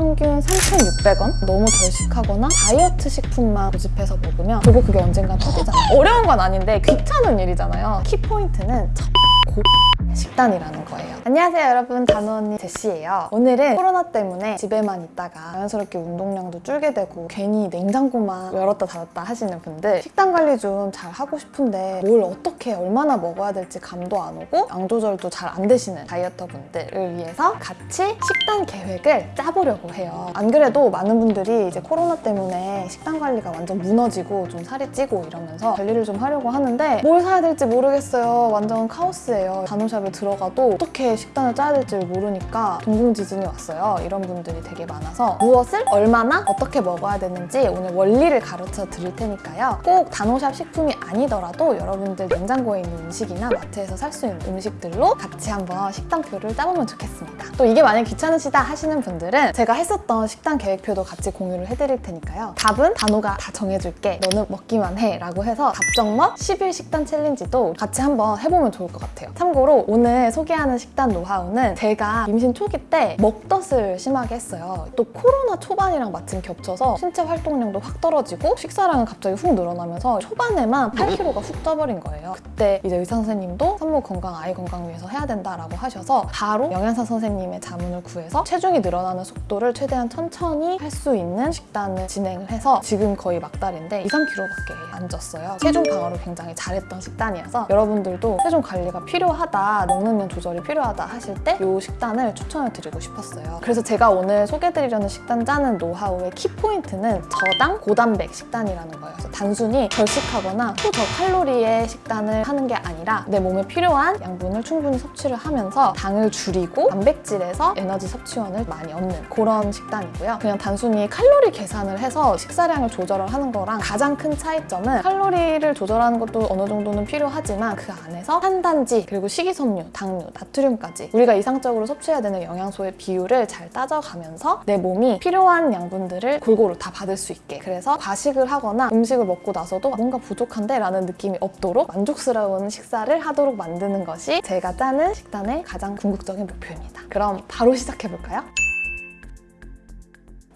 평균 3,600원? 너무 절식하거나 다이어트 식품만 고집해서 먹으면 결국 그게 언젠간 터지잖아요. 어려운 건 아닌데 귀찮은 일이잖아요. 키포인트는 첫 고... 식단이라는 거예요. 안녕하세요 여러분 단호언니 제시예요. 오늘은 코로나 때문에 집에만 있다가 자연스럽게 운동량도 줄게 되고 괜히 냉장고만 열었다 닫았다 하시는 분들 식단 관리 좀 잘 하고 싶은데 뭘 어떻게 얼마나 먹어야 될지 감도 안 오고 양 조절도 잘 안 되시는 다이어터 분들을 위해서 같이 식단 계획을 짜보려고 해요. 안 그래도 많은 분들이 이제 코로나 때문에 식단 관리가 완전 무너지고 좀 살이 찌고 이러면서 관리를 좀 하려고 하는데 뭘 사야 될지 모르겠어요. 완전 카오스예요. 간호샵에 들어가도 어떻게 식단을 짜야 될지 모르니까 동공지진이 왔어요. 이런 분들이 되게 많아서 무엇을 얼마나 어떻게 먹어야 되는지 오늘 원리를 가르쳐 드릴 테니까요. 꼭 단호샵 식품이 아니더라도 여러분들 냉장고에 있는 음식이나 마트에서 살 수 있는 음식들로 같이 한번 식단표를 짜보면 좋겠습니다. 또 이게 만약 귀찮으시다 하시는 분들은 제가 했었던 식단 계획표도 같이 공유를 해드릴 테니까요. 답은 단호가 다 정해줄게. 너는 먹기만 해. 라고 해서 답정먹 10일 식단 챌린지도 같이 한번 해보면 좋을 것 같아요. 참고로 오늘 소개하는 식단 노하우는 제가 임신 초기 때 먹덧을 심하게 했어요. 또 코로나 초반이랑 마침 겹쳐서 신체 활동량도 확 떨어지고 식사량은 갑자기 훅 늘어나면서 초반에만 8kg가 훅 쪄버린 거예요. 그때 이제 의사 선생님도 산모 건강, 아이 건강 위해서 해야 된다라고 하셔서 바로 영양사 선생님의 자문을 구해서 체중이 늘어나는 속도를 최대한 천천히 할 수 있는 식단을 진행을 해서 지금 거의 막달인데 2, 3kg밖에 안 쪘어요. 체중 방어를 굉장히 잘했던 식단이어서 여러분들도 체중 관리가 필요하다, 먹는 양 조절이 필요하다 하실 때 이 식단을 추천을 드리고 싶었어요. 그래서 제가 오늘 소개드리려는 식단 짜는 노하우의 키포인트는 저당 고단백 식단이라는 거예요. 그래서 단순히 절식하거나 초저 칼로리의 식단을 하는 게 아니라 내 몸에 필요한 양분을 충분히 섭취를 하면서 당을 줄이고 단백질에서 에너지 섭취원을 많이 얻는 그런 식단이고요. 그냥 단순히 칼로리 계산을 해서 식사량을 조절을 하는 거랑 가장 큰 차이점은 칼로리를 조절하는 것도 어느 정도는 필요하지만 그 안에서 탄단지 그리고 식이섬유, 당류, 나트륨 까지 우리가 이상적으로 섭취해야 되는 영양소의 비율을 잘 따져가면서 내 몸이 필요한 양분들을 골고루 다 받을 수 있게 그래서 과식을 하거나 음식을 먹고 나서도 뭔가 부족한데 라는 느낌이 없도록 만족스러운 식사를 하도록 만드는 것이 제가 짜는 식단의 가장 궁극적인 목표입니다. 그럼 바로 시작해볼까요?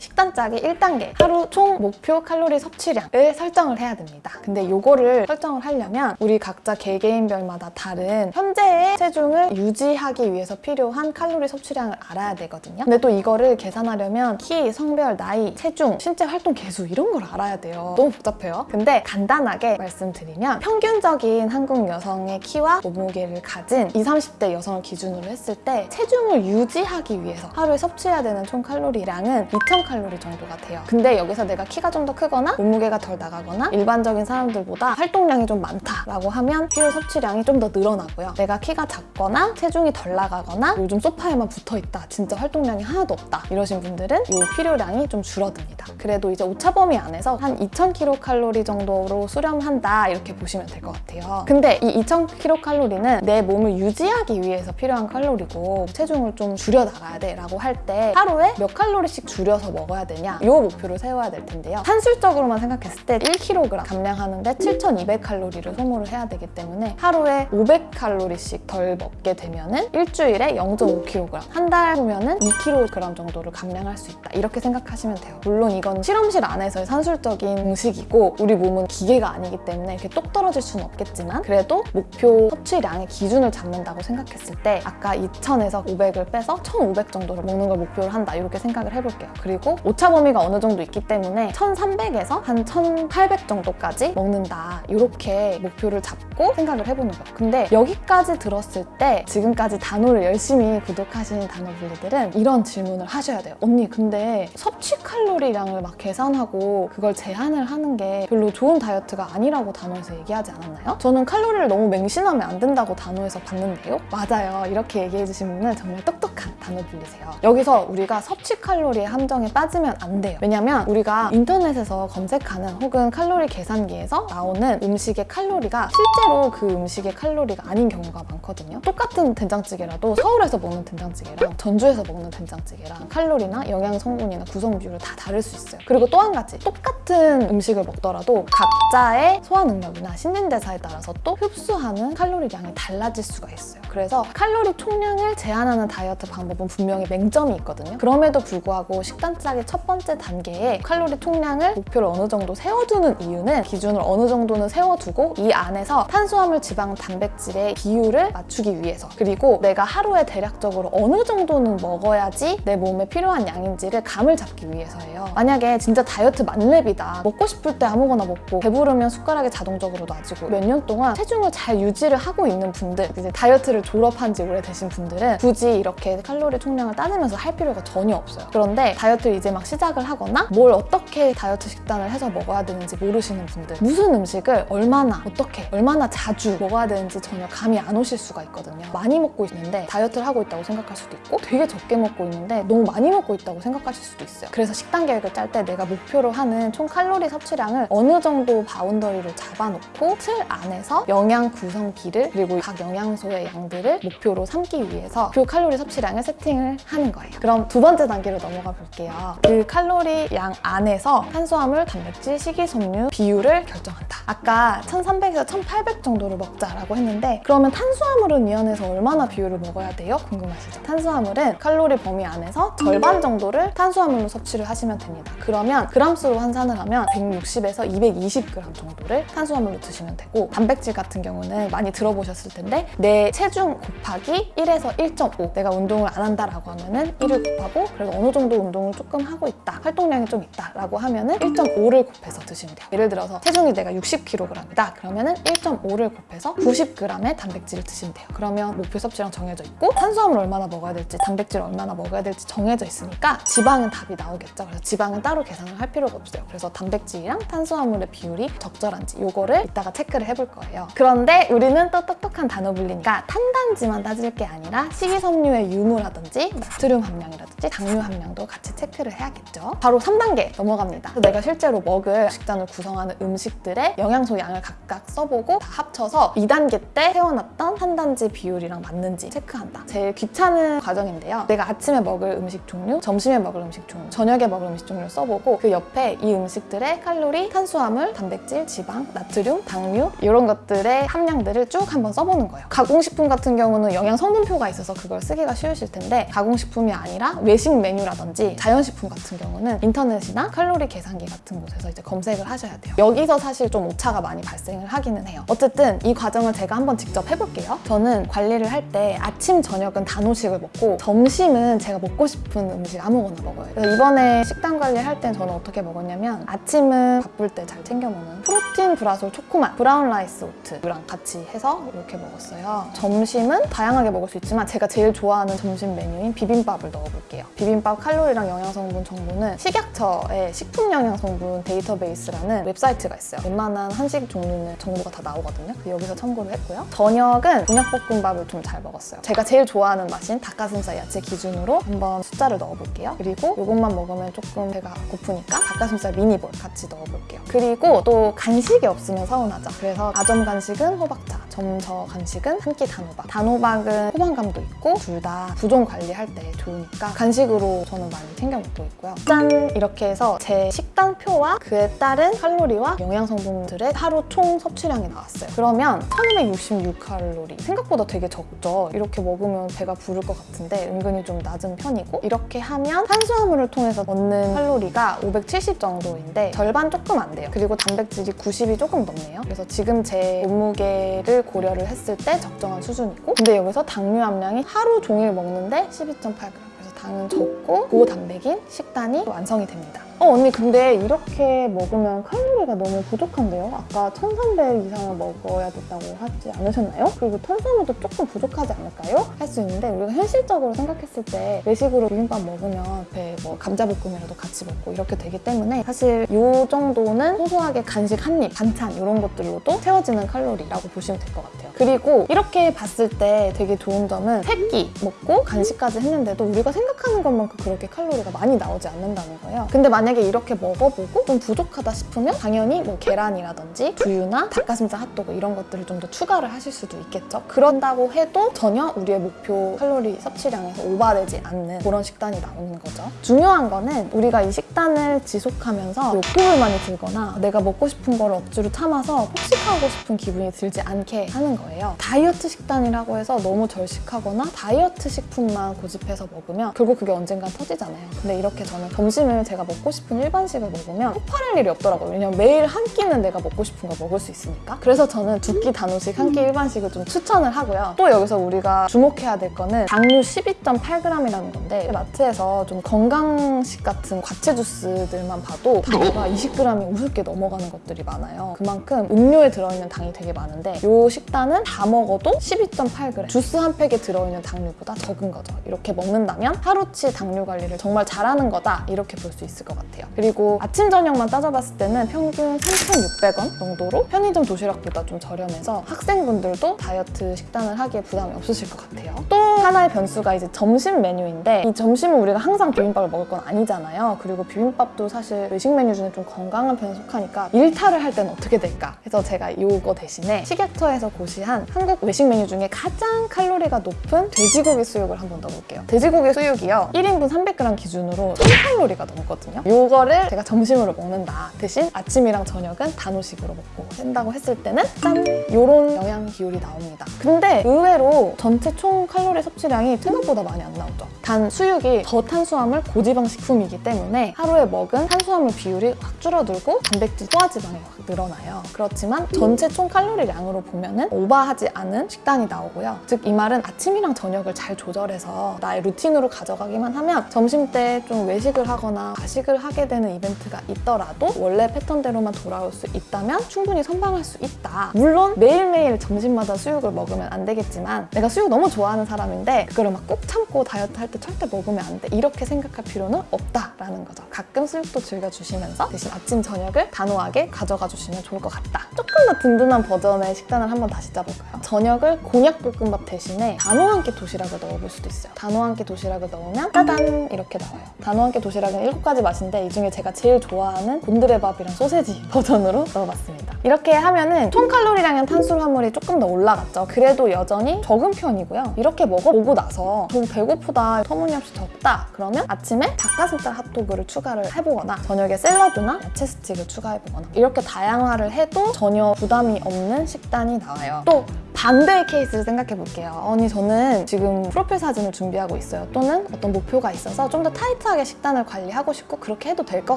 식단 짜기 1단계 하루 총 목표 칼로리 섭취량을 설정을 해야 됩니다. 근데 이거를 설정을 하려면 우리 각자 개개인별마다 다른 현재의 체중을 유지하기 위해서 필요한 칼로리 섭취량을 알아야 되거든요. 근데 또 이거를 계산하려면 키, 성별, 나이, 체중, 신체 활동 개수 이런 걸 알아야 돼요. 너무 복잡해요. 근데 간단하게 말씀드리면 평균적인 한국 여성의 키와 몸무게를 가진 20, 30대 여성을 기준으로 했을 때 체중을 유지하기 위해서 하루에 섭취해야 되는 총 칼로리량은 2,000칼로리 정도가 돼요. 근데 여기서 내가 키가 좀 더 크거나 몸무게가 덜 나가거나 일반적인 사람들보다 활동량이 좀 많다라고 하면 필요 섭취량이 좀 더 늘어나고요. 내가 키가 작거나 체중이 덜 나가거나 요즘 소파에만 붙어있다. 진짜 활동량이 하나도 없다. 이러신 분들은 이 필요량이 좀 줄어듭니다. 그래도 이제 오차 범위 안에서 한 2,000kcal 정도로 수렴한다 이렇게 보시면 될 것 같아요. 근데 이 2,000kcal는 내 몸을 유지하기 위해서 필요한 칼로리고 체중을 좀 줄여 나가야 돼 라고 할 때 하루에 몇 칼로리씩 줄여서 먹 어야 되냐 이 목표를 세워야 될 텐데요. 산술적으로만 생각했을 때 1kg 감량하는데 7,200칼로리를 소모를 해야 되기 때문에 하루에 500칼로리씩 덜 먹게 되면 은 일주일에 0.5kg 한 달 후면 은 2kg 정도를 감량할 수 있다 이렇게 생각하시면 돼요. 물론 이건 실험실 안에서의 산술적인 공식이고 우리 몸은 기계가 아니기 때문에 이렇게 똑 떨어질 수는 없겠지만 그래도 목표 섭취량의 기준을 잡는다고 생각했을 때 아까 2,000에서 500을 빼서 1,500 정도를 먹는 걸 목표로 한다 이렇게 생각을 해볼게요. 그리고 오차 범위가 어느 정도 있기 때문에 1,300에서 한 1,800 정도까지 먹는다 이렇게 목표를 잡고 생각을 해보는 거예요. 근데 여기까지 들었을 때 지금까지 단호를 열심히 구독하시는 단호블리들은 이런 질문을 하셔야 돼요. 언니 근데 섭취 칼로리량을 막 계산하고 그걸 제한을 하는 게 별로 좋은 다이어트가 아니라고 단호에서 얘기하지 않았나요? 저는 칼로리를 너무 맹신하면 안 된다고 단호에서 봤는데요. 맞아요. 이렇게 얘기해 주신 분은 정말 똑똑한 단호블리세요. 여기서 우리가 섭취 칼로리의 함정에 빠지 따지면 안 돼요. 왜냐면 우리가 인터넷에서 검색하는 혹은 칼로리 계산기에서 나오는 음식의 칼로리가 실제로 그 음식의 칼로리가 아닌 경우가 많거든요. 똑같은 된장찌개라도 서울에서 먹는 된장찌개랑 전주에서 먹는 된장찌개랑 칼로리나 영양 성분이나 구성 비율이 다 다를 수 있어요. 그리고 또 한 가지 똑같은 음식을 먹더라도 각자의 소화 능력이나 신진대사에 따라서 또 흡수하는 칼로리량이 달라질 수가 있어요. 그래서 칼로리 총량을 제한하는 다이어트 방법은 분명히 맹점이 있거든요. 그럼에도 불구하고 식단 짜기 첫 번째 단계에 칼로리 총량을 목표를 어느 정도 세워두는 이유는 기준을 어느 정도는 세워두고 이 안에서 탄수화물, 지방, 단백질의 비율을 맞추기 위해서 그리고 내가 하루에 대략적으로 어느 정도는 먹어야지 내 몸에 필요한 양인지를 감을 잡기 위해서예요. 만약에 진짜 다이어트 만렙이다. 먹고 싶을 때 아무거나 먹고 배부르면 숟가락이 자동적으로 놔지고 몇 년 동안 체중을 잘 유지를 하고 있는 분들 이제 다이어트를 졸업한 지 오래되신 분들은 굳이 이렇게 칼로리 총량을 따지면서 할 필요가 전혀 없어요. 그런데 다이어트 를 이제 막 시작을 하거나 뭘 어떻게 다이어트 식단을 해서 먹어야 되는지 모르시는 분들 무슨 음식을 얼마나 어떻게 얼마나 자주 먹어야 되는지 전혀 감이 안 오실 수가 있거든요. 많이 먹고 있는데 다이어트를 하고 있다고 생각할 수도 있고 되게 적게 먹고 있는데 너무 많이 먹고 있다고 생각하실 수도 있어요. 그래서 식단 계획을 짤 때 내가 목표로 하는 총 칼로리 섭취량을 어느 정도 boundary를 잡아놓고 틀 안에서 영양 구성기를 그리고 각 영양소의 양들을 목표로 삼기 위해서 그 칼로리 섭취량을 세팅을 하는 거예요. 그럼 두 번째 단계로 넘어가 볼게요. 그 칼로리 양 안에서 탄수화물, 단백질, 식이섬유 비율을 결정한다. 아까 1300에서 1800 정도를 먹자라고 했는데 그러면 탄수화물은 이 안에서 얼마나 비율을 먹어야 돼요? 궁금하시죠? 탄수화물은 칼로리 범위 안에서 절반 정도를 탄수화물로 섭취를 하시면 됩니다. 그러면 그람수로 환산을 하면 160에서 220g 정도를 탄수화물로 드시면 되고 단백질 같은 경우는 많이 들어보셨을 텐데 내 체중 곱하기 1에서 1.5 내가 운동을 안 한다라고 하면 은 1을 곱하고 그래도 어느 정도 운동을 조금 하고 있다 활동량이 좀 있다라고 하면 은 1.5를 곱해서 드시면 돼요. 예를 들어서 체중이 내가 60kg이다 그러면 은 1.5를 곱해서 90g의 단백질을 드시면 돼요. 그러면 목표 섭취량 정해져 있고 탄수화물 얼마나 먹어야 될지 단백질 얼마나 먹어야 될지 정해져 있으니까 지방은 답이 나오겠죠. 그래서 지방은 따로 계산을 할 필요가 없어요. 그래서 단백질이랑 탄수화물의 비율이 적절한지 요거를 이따가 체크를 해볼 거예요. 그런데 우리는 또 똑똑한 단어 불리니까 탄단지만 따질 게 아니라 식이섬유의 유무라든지 나트륨 함량이라든지 당류 함량도 같이 체크를 해야겠죠? 바로 3단계 넘어갑니다. 내가 실제로 먹을 식단을 구성하는 음식들의 영양소 양을 각각 써보고 다 합쳐서 2단계 때 세워놨던 탄단지 비율이랑 맞는지 체크한다. 제일 귀찮은 과정인데요. 내가 아침에 먹을 음식 종류, 점심에 먹을 음식 종류, 저녁에 먹을 음식 종류를 써보고 그 옆에 이 음식들의 칼로리, 탄수화물, 단백질, 지방, 나트륨, 당류 이런 것들의 함량들을 쭉 한번 써보는 거예요. 가공식품 같은 경우는 영양 성분표가 있어서 그걸 쓰기가 쉬우실 텐데 가공식품이 아니라 외식 메뉴라든지 자연식품 같은 경우는 인터넷이나 칼로리 계산기 같은 곳에서 이제 검색을 하셔야 돼요. 여기서 사실 좀 오차가 많이 발생을 하기는 해요. 어쨌든 이 과정을 제가 한번 직접 해볼게요. 저는 관리를 할 때 아침, 저녁은 단호식을 먹고 점심은 제가 먹고 싶은 음식 아무거나 먹어요. 그래서 이번에 식단 관리할 땐 저는 어떻게 먹었냐면 아침은 바쁠 때 잘 챙겨 먹는 protein 브라솔 초코맛 brown rice oat랑 같이 해서 이렇게 먹었어요. 점심은 다양하게 먹을 수 있지만 제가 제일 좋아하는 점심 메뉴인 비빔밥을 넣어볼게요. 비빔밥 칼로리랑 영양성분 정보는 식약처의 식품영양성분 데이터베이스라는 웹사이트가 있어요. 웬만한 한식 종류는 정보가 다 나오거든요. 여기서 참고를 했고요. 저녁은 곤약볶음밥을 좀 잘 먹었어요. 제가 제일 좋아하는 맛인 닭가슴살 야채 기준으로 한번 숫자를 넣어볼게요. 그리고 이것만 먹으면 조금 배가 고프니까 닭가슴살 mini ball 같이 넣어볼게요. 그리고 또 간식이 없으면 서운하죠. 그래서 아점 간식은 호박차, 점저 간식은 한 끼 단호박. 단호박은 포만감도 있고 둘 다 부종 관리할 때 좋으니까 간식으로 저는 많이 챙겨 먹고 있고요. 짠! 이렇게 해서 제 식단표와 그에 따른 칼로리와 영양 성분들의 하루 총 섭취량이 나왔어요. 그러면 1566칼로리. 생각보다 되게 적죠. 이렇게 먹으면 배가 부를 것 같은데 은근히 좀 낮은 편이고 이렇게 하면 탄수화물을 통해서 얻는 칼로리가 570 정도인데 절반 조금 안 돼요. 그리고 단백질이 90이 조금 넘네요. 그래서 지금 제 몸무게를 고려를 했을 때 적정한 수준이고 근데 여기서 당류 함량이 하루 종일 먹는데 12.8g 그래서 당은 적고 고단백인 식단이 완성이 됩니다. 어 언니 근데 이렇게 먹으면 칼로리가 너무 부족한데요? 아까 1300 이상을 먹어야 된다고 하지 않으셨나요? 그리고 탄수화물도 조금 부족하지 않을까요? 할 수 있는데 우리가 현실적으로 생각했을 때 외식으로 비빔밥 먹으면 배뭐 감자볶음이라도 같이 먹고 이렇게 되기 때문에 사실 이 정도는 소소하게 간식 한 입, 반찬 이런 것들로도 채워지는 칼로리라고 보시면 될 것 같아요. 그리고 이렇게 봤을 때 되게 좋은 점은 세끼 먹고 간식까지 했는데도 우리가 생각하는 것만큼 그렇게 칼로리가 많이 나오지 않는다는 거예요. 근데 만 약에 이렇게 먹어보고 좀 부족하다 싶으면 당연히 뭐 계란이라든지 두유나 닭가슴살 핫도그 이런 것들을 좀 더 추가를 하실 수도 있겠죠. 그런다고 해도 전혀 우리의 목표 칼로리 섭취량에서 오바되지 않는 그런 식단이 나오는 거죠. 중요한 거는 우리가 이 식단을 지속하면서 욕구를 많이 들거나 내가 먹고 싶은 거를 억지로 참아서 폭식하고 싶은 기분이 들지 않게 하는 거예요. 다이어트 식단이라고 해서 너무 절식하거나 다이어트 식품만 고집해서 먹으면 결국 그게 언젠간 터지잖아요. 근데 이렇게 저는 점심을 제가 먹고 싶은 일반식을 먹으면 폭발할 일이 없더라고요. 왜냐면 매일 한 끼는 내가 먹고 싶은 거 먹을 수 있으니까. 그래서 저는 두 끼 단호식, 한 끼 일반식을 좀 추천을 하고요. 또 여기서 우리가 주목해야 될 거는 당류 12.8g이라는 건데 마트에서 좀 건강식 같은 과채 주스들만 봐도 당류가 20g이 우습게 넘어가는 것들이 많아요. 그만큼 음료에 들어있는 당이 되게 많은데 이 식단은 다 먹어도 12.8g 주스 한 팩에 들어있는 당류보다 적은 거죠. 이렇게 먹는다면 하루치 당류 관리를 정말 잘하는 거다 이렇게 볼 수 있을 것 같아요. 그리고 아침 저녁만 따져봤을 때는 평균 3,600원 정도로 편의점 도시락보다 좀 저렴해서 학생분들도 다이어트 식단을 하기에 부담이 없으실 것 같아요. 또 하나의 변수가 이제 점심 메뉴인데 이 점심은 우리가 항상 비빔밥을 먹을 건 아니잖아요. 그리고 비빔밥도 사실 외식 메뉴 중에 좀 건강한 편에 속하니까 일탈을 할 때는 어떻게 될까? 그래서 제가 이거 대신에 식약처에서 고시한 한국 외식 메뉴 중에 가장 칼로리가 높은 돼지고기 수육을 한번 넣어볼게요. 돼지고기 수육이요. 1인분 300g 기준으로 1000칼로리가 넘거든요. 이거를 제가 점심으로 먹는다. 대신 아침이랑 저녁은 단호식으로 먹고 된다고 했을 때는 짠! 요런 영양 비율이 나옵니다. 근데 의외로 전체 총 칼로리 섭취량이 생각보다 많이 안 나오죠. 단 수육이 저탄수화물 고지방 식품이기 때문에 하루에 먹은 탄수화물 비율이 확 줄어들고 단백질 소화지방이 확 늘어나요. 그렇지만 전체 총 칼로리량으로 보면 은 오버하지 않은 식단이 나오고요. 즉 이 말은 아침이랑 저녁을 잘 조절해서 나의 루틴으로 가져가기만 하면 점심 때 좀 외식을 하거나 가식을 하게 되는 이벤트가 있더라도 원래 패턴대로만 돌아올 수 있다면 충분히 선방할 수 있다. 물론 매일매일 점심마다 수육을 먹으면 안 되겠지만 내가 수육 너무 좋아하는 사람인데 그거를 막 꼭 참고 다이어트 할 때 절대 먹으면 안 돼. 이렇게 생각할 필요는 없다라는 거죠. 가끔 수육도 즐겨주시면서 대신 아침 저녁을 단호하게 가져가 주시면 좋을 것 같다. 조금 더 든든한 버전의 식단을 한번 다시 짜볼까요? 저녁을 곤약볶음밥 대신에 단호 한 끼 도시락을 넣어볼 수도 있어요. 단호 한 끼 도시락을 넣으면 짜잔 이렇게 나와요. 단호 한 끼 도시락은 7가지 맛인데 이 중에 제가 제일 좋아하는 곤드레밥이랑 소세지 버전으로 넣어봤습니다. 이렇게 하면은 총 칼로리량은 탄수화물이 조금 더 올라갔죠. 그래도 여전히 적은 편이고요. 이렇게 먹어보고 나서 좀 배고프다, 터무니없이 적다 그러면 아침에 닭가슴살 핫도그를 추가를 해보거나 저녁에 샐러드나 야채 스틱을 추가해보거나 이렇게 다양화를 해도 전혀 부담이 없는 식단이 나와요. 또 반대의 케이스를 생각해 볼게요. 아니 저는 지금 프로필 사진을 준비하고 있어요. 또는 어떤 목표가 있어서 좀 더 타이트하게 식단을 관리하고 싶고 그렇게 해도 될 것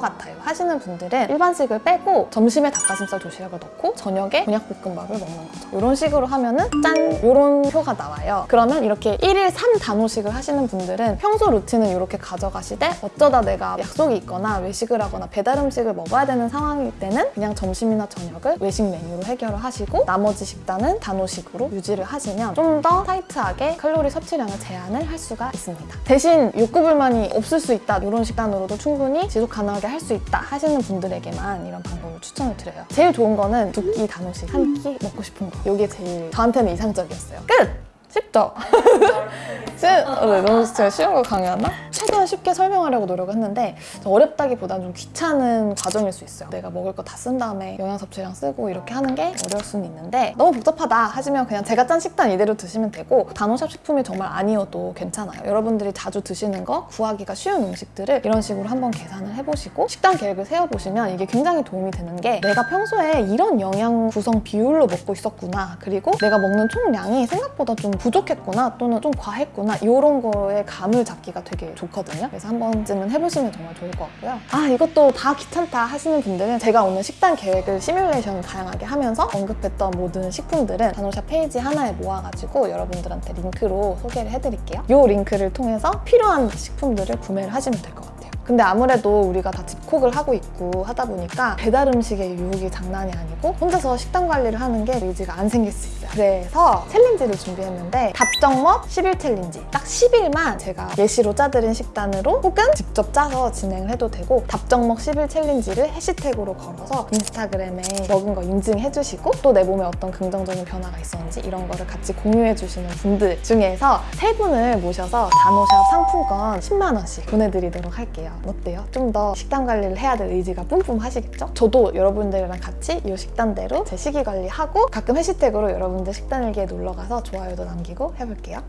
같아요. 하시는 분들은 일반식을 빼고 점심에 닭가슴살 도시락을 넣고 저녁에 곤약볶음밥을 먹는 거죠. 이런 식으로 하면은 짠! 이런 표가 나와요. 그러면 이렇게 1일 3단호식을 하시는 분들은 평소 루틴은 이렇게 가져가시되 어쩌다 내가 약속이 있거나 외식을 하거나 배달 음식을 먹어야 되는 상황일 때는 그냥 점심이나 저녁을 외식 메뉴로 해결을 하시고 나머지 식단은 단호식 으로 유지를 하시면 좀 더 타이트하게 칼로리 섭취량을 제한을 할 수가 있습니다. 대신 욕구 불만이 없을 수 있다 이런 식단으로도 충분히 지속 가능하게 할 수 있다 하시는 분들에게만 이런 방법을 추천을 드려요. 제일 좋은 거는 두 끼 단호식, 한 끼 먹고 싶은 거 이게 제일 저한테는 이상적이었어요. 끝! 쉽죠? 네, 너무 제가 쉬운 거 강요하나? 최대한 쉽게 설명하려고 노력했는데 어렵다기보다는 좀 귀찮은 과정일 수 있어요. 내가 먹을 거 다 쓴 다음에 영양 섭취량 쓰고 이렇게 하는 게 어려울 수는 있는데 너무 복잡하다 하시면 그냥 제가 짠 식단 이대로 드시면 되고 단호샵 식품이 정말 아니어도 괜찮아요. 여러분들이 자주 드시는 거 구하기가 쉬운 음식들을 이런 식으로 한번 계산을 해보시고 식단 계획을 세워보시면 이게 굉장히 도움이 되는 게 내가 평소에 이런 영양 구성 비율로 먹고 있었구나 그리고 내가 먹는 총량이 생각보다 좀 부족했구나 또는 좀 과했구나 이런 거에 감을 잡기가 되게 좋거든요. 그래서 한 번쯤은 해보시면 정말 좋을 것 같고요. 아 이것도 다 귀찮다 하시는 분들은 제가 오늘 식단 계획을 시뮬레이션 다양하게 하면서 언급했던 모든 식품들은 단호샵 페이지 하나에 모아가지고 여러분들한테 링크로 소개를 해드릴게요. 이 링크를 통해서 필요한 식품들을 구매를 하시면 될 것 같아요. 근데 아무래도 우리가 다 집콕을 하고 있고 하다 보니까 배달 음식의 유혹이 장난이 아니고 혼자서 식단 관리를 하는 게 의지가 안 생길 수 있어요. 그래서 challenge를 준비했는데 답정먹 10일 challenge 딱 10일만 제가 예시로 짜드린 식단으로 혹은 직접 짜서 진행을 해도 되고 답정먹 10일 challenge를 해시태그로 걸어서 인스타그램에 먹은 거 인증해 주시고 또 내 몸에 어떤 긍정적인 변화가 있었는지 이런 거를 같이 공유해 주시는 분들 중에서 세 분을 모셔서 단오샵 상품권 10만 원씩 보내드리도록 할게요. 어때요? 좀 더 식단 관리를 해야 될 의지가 뿜뿜하시겠죠? 저도 여러분들이랑 같이 이 식단대로 제 식이 관리하고 가끔 해시태그로 여러분들 식단일기에 놀러 가서 좋아요도 남기고 해볼게요.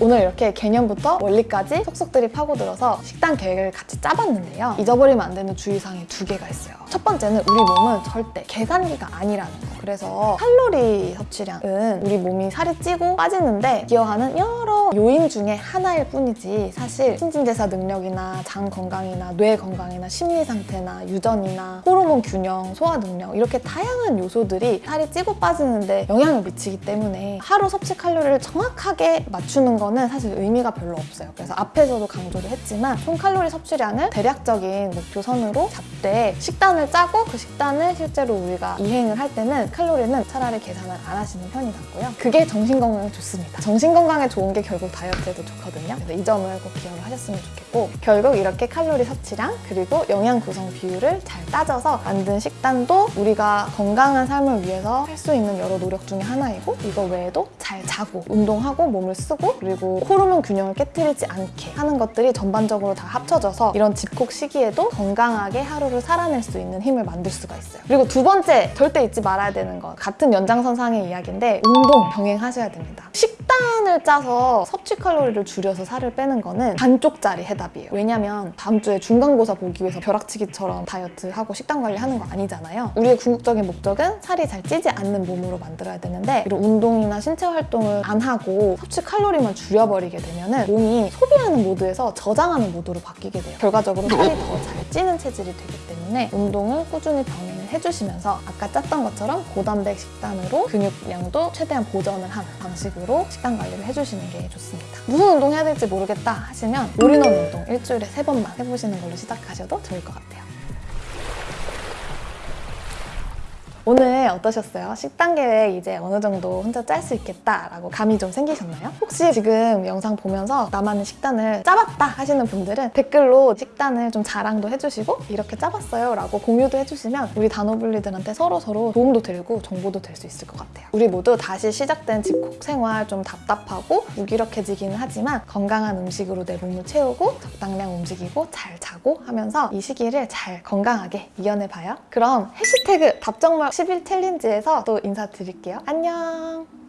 오늘 이렇게 개념부터 원리까지 속속들이 파고들어서 식단 계획을 같이 짜봤는데요. 잊어버리면 안 되는 주의사항이 두 개가 있어요. 첫 번째는 우리 몸은 절대 계산기가 아니라는 거. 그래서 칼로리 섭취량은 우리 몸이 살이 찌고 빠지는데 기여하는 여러 요인 중에 하나일 뿐이지 사실 신진대사 능력이나 장 건강이나 뇌 건강이나 심리 상태나 유전이나 호르몬 균형, 소화 능력 이렇게 다양한 요소들이 살이 찌고 빠지는데 영향을 미치기 때문에 하루 섭취 칼로리를 정확하게 맞추는 거는 사실 의미가 별로 없어요. 그래서 앞에서도 강조를 했지만 총 칼로리 섭취량을 대략적인 목표 선으로 잡되 식단을 짜고 그 식단을 실제로 우리가 이행을 할 때는 칼로리는 차라리 계산을 안 하시는 편이 낫고요. 그게 정신 건강에 좋습니다. 정신 건강에 좋은 게 결국 다이어트에도 좋거든요. 그래서 이 점을 꼭 기억을 하셨으면 좋겠고 결국 이렇게 칼로리 섭취량 그리고 영양 구성 비율을 잘 따져서 만든 식단도 우리가 건강한 삶을 위해서 할 수 있는 여러 노력 중에 하나이고 이거 외에도 잘 자고 운동하고 몸을 쓰고 그리고 호르몬 균형을 깨뜨리지 않게 하는 것들이 전반적으로 다 합쳐져서 이런 집콕 시기에도 건강하게 하루를 살아낼 수 있는 힘을 만들 수가 있어요. 그리고 두 번째 절대 잊지 말아야 되는 것 같은 연장선상의 이야기인데 운동 병행하셔야 됩니다. 식단을 짜서 섭취 칼로리를 줄여서 살을 빼는 거는 반쪽짜리 해답이에요. 왜냐면 다음 주에 중간고사 보기 위해서 벼락치기처럼 다이어트하고 식단 관리하는 거 아니잖아요. 우리의 궁극적인 목적은 살이 잘 찌지 않는 몸으로 만들어야 되는데 이런 운동이나 신체 활동을 안 하고 섭취 칼로리만 줄여버리게 되면 몸이 소비하는 모드에서 저장하는 모드로 바뀌게 돼요. 결과적으로 살이 더 잘 찌는 체질이 되기 때문에 운동을 꾸준히 병행을 해주시면서 아까 짰던 것처럼 고단백 식단으로 근육량도 최대한 보전을 하는 방식으로 식단 관리를 해주시는 게 좋습니다. 무슨 운동 해야 될지 모르겠다 하시면 올인원 운동 일주일에 세 번만 해보시는 걸로 시작하셔도 좋을 것 같아요. 오늘 어떠셨어요? 식단 계획 이제 어느 정도 혼자 짤 수 있겠다라고 감이 좀 생기셨나요? 혹시 지금 영상 보면서 나만의 식단을 짜봤다 하시는 분들은 댓글로 식단을 좀 자랑도 해주시고 이렇게 짜봤어요 라고 공유도 해주시면 우리 다노블리들한테 서로서로 도움도 되고 정보도 될 수 있을 것 같아요. 우리 모두 다시 시작된 집콕 생활 좀 답답하고 무기력해지기는 하지만 건강한 음식으로 내 몸을 채우고 적당량 움직이고 잘 자고 하면서 이 시기를 잘 건강하게 이겨내봐요. 그럼 해시태그 답정말 10일 챌린지에서 또 인사드릴게요. 안녕!